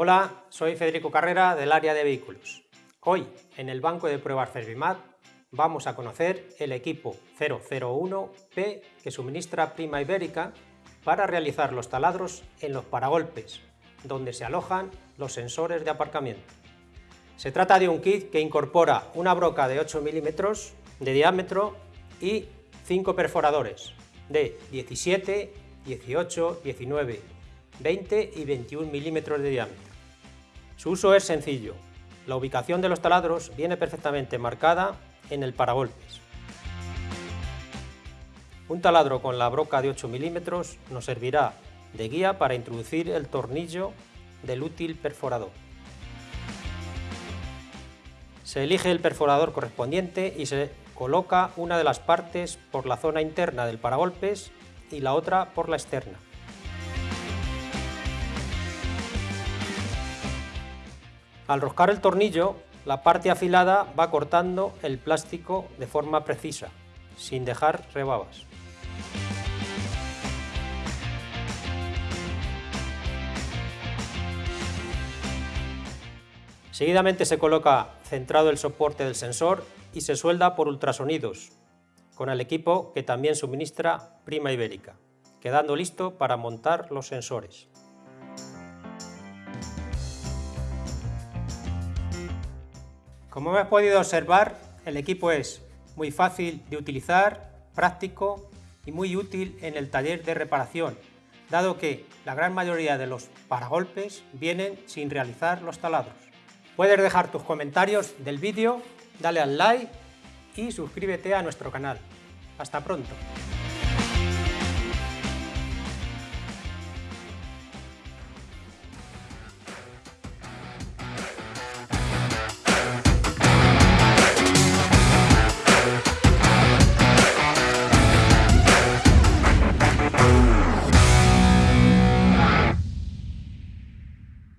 Hola, soy Federico Carrera del área de vehículos. Hoy, en el banco de pruebas Servimat, vamos a conocer el equipo 001P que suministra Prima Ibérica para realizar los taladros en los paragolpes, donde se alojan los sensores de aparcamiento. Se trata de un kit que incorpora una broca de 8 milímetros de diámetro y 5 perforadores de 17, 18, 19, 20 y 21 milímetros de diámetro. Su uso es sencillo. La ubicación de los taladros viene perfectamente marcada en el paragolpes. Un taladro con la broca de 8 milímetros nos servirá de guía para introducir el tornillo del útil perforador. Se elige el perforador correspondiente y se coloca una de las partes por la zona interna del paragolpes y la otra por la externa. Al roscar el tornillo, la parte afilada va cortando el plástico de forma precisa, sin dejar rebabas. Seguidamente se coloca centrado el soporte del sensor y se suelda por ultrasonidos, con el equipo que también suministra Prima Ibérica, quedando listo para montar los sensores. Como hemos podido observar, el equipo es muy fácil de utilizar, práctico y muy útil en el taller de reparación, dado que la gran mayoría de los paragolpes vienen sin realizar los taladros. Puedes dejar tus comentarios del vídeo, dale al like y suscríbete a nuestro canal. Hasta pronto.